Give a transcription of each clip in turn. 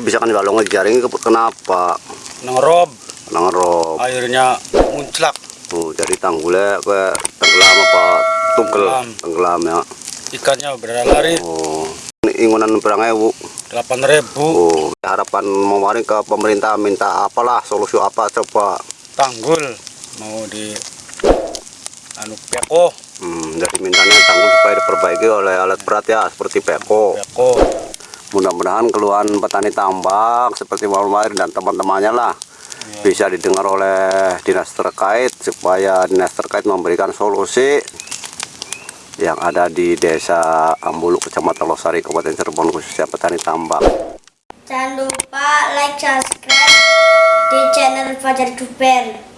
Ya bisa kan balong jaring kenapa? Nengrob, Nangrob. airnya munclak. Oh, jadi tanggulnya ke tenggelam apa tungkel Tenggelam. ya. Ikannya berlari Oh, ini ingunan berang ewu. 8.000 Oh, harapan mewaring ke pemerintah minta apalah solusi apa coba. tanggul mau di anu peko, Hmm, jadi mintanya tanggul supaya diperbaiki oleh alat berat ya seperti peko. peko. Mudah-mudahan keluhan petani tambak seperti Walmart dan teman-temannya lah Ya. bisa didengar oleh dinas terkait supaya dinas terkait memberikan solusi yang ada di desa Ambulu Kecamatan Losari Kabupaten Cirebon khususnya petani tambak. Jangan lupa like, subscribe di channel Fajar Duper.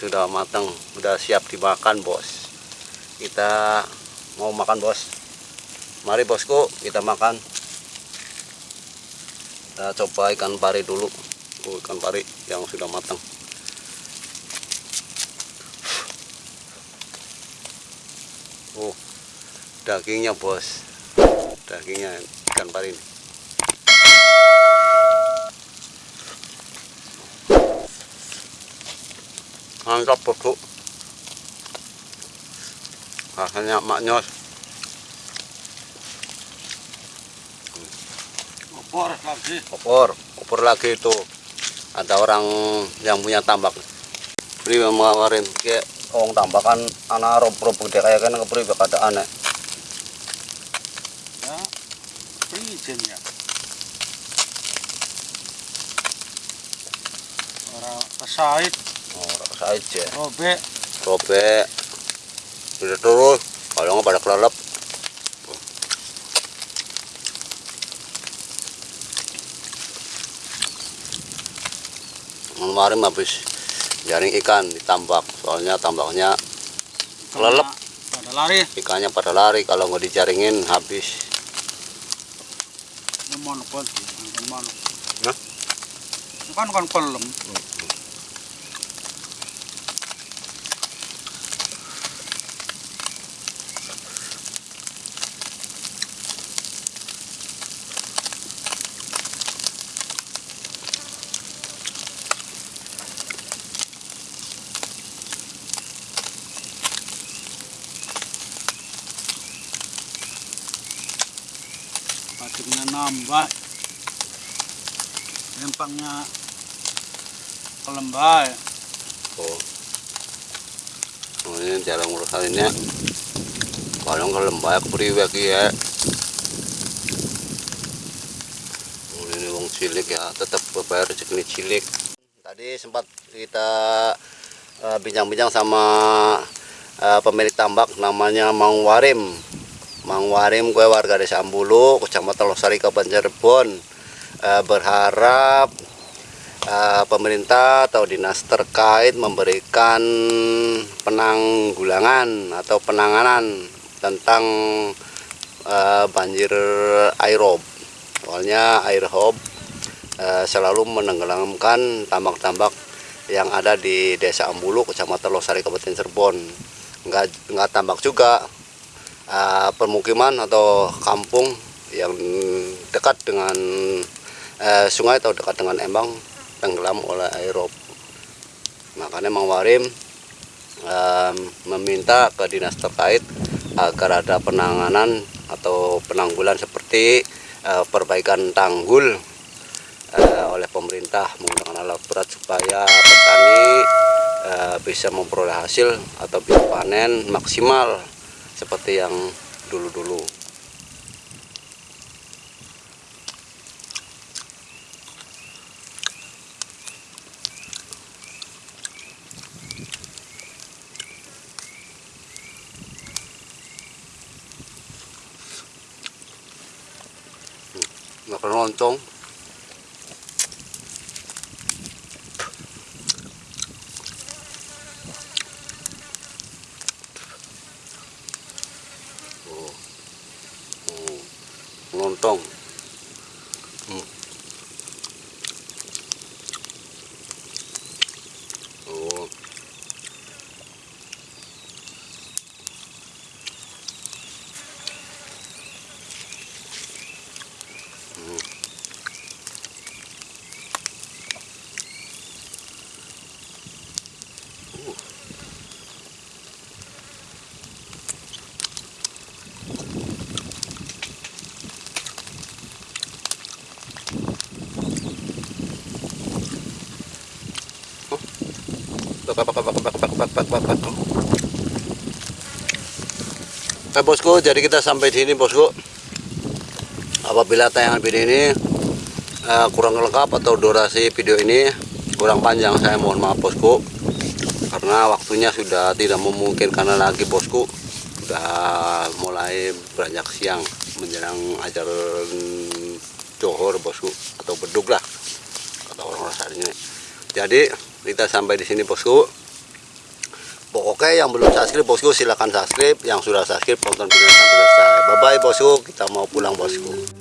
Sudah matang, sudah siap dimakan bos. Kita mau makan bos. Mari bosku kita makan. Kita coba ikan pari dulu. Oh, ikan pari yang sudah matang. Oh, dagingnya bos. Dagingnya ikan pari ini. Mantap bosku. Rasanya maknyos. Opor lagi. opor opor lagi itu ada orang yang punya tambak beri mengawarin kayak orang tambak kan anak rob rob gede kayak kan kepri ada aneh Ya, izin ya. Orang pesait, oh rasa aja. Robek, robek. Udah terus. Kalau nggak pada kelelep. Kemarin habis jaring ikan ditambak. Soalnya tambaknya kelelep. Pada lari. ikannya pada lari. Kalau nggak dijaringin habis. Ini mana pun, ini mana. Kan nambah. Lempangnya kelembah. oh, oh ini cara ngurusainnya kalau nggak lembah kepriwe ki ya. Ini wong cilik ya tetap bayar rezeki cilik. Tadi sempat kita eh, bincang-bincang sama eh, pemilik tambak namanya Mang Warim Mang Warim gue warga desa Ambulu kecamatan Losari Kabupaten Cirebon Eh, berharap eh, pemerintah atau dinas terkait memberikan penanggulangan atau penanganan tentang eh, banjir aerob. Soalnya aerob eh, selalu menenggelamkan tambak-tambak yang ada di Desa Ambulu, Kecamatan Losari, Kabupaten Cirebon. Enggak enggak tambak juga eh, permukiman atau kampung yang dekat dengan eh, sungai atau dekat dengan embang tenggelam oleh aerob. Makanya Mang Warim em, meminta ke dinas terkait agar ada penanganan atau penanggulan seperti eh, perbaikan tanggul eh, oleh pemerintah menggunakan alat berat supaya petani eh, bisa memperoleh hasil atau bisa panen maksimal seperti yang dulu-dulu. nggak pernah lontong oh. Oh. lontong Hmm. Oke bosku, jadi kita sampai di sini bosku. Apabila tayangan video ini eh, kurang lengkap atau durasi video ini kurang panjang, saya mohon maaf bosku. Karena waktunya sudah tidak memungkinkan lagi bosku. Sudah mulai beranjak siang menjelang ajar johor bosku atau beduk lah kata orang saat ini. Jadi kita sampai di sini bosku. Pokoknya yang belum subscribe bosku silahkan subscribe. Yang sudah subscribe tonton video sampai selesai. Bye bye bosku. Kita mau pulang bosku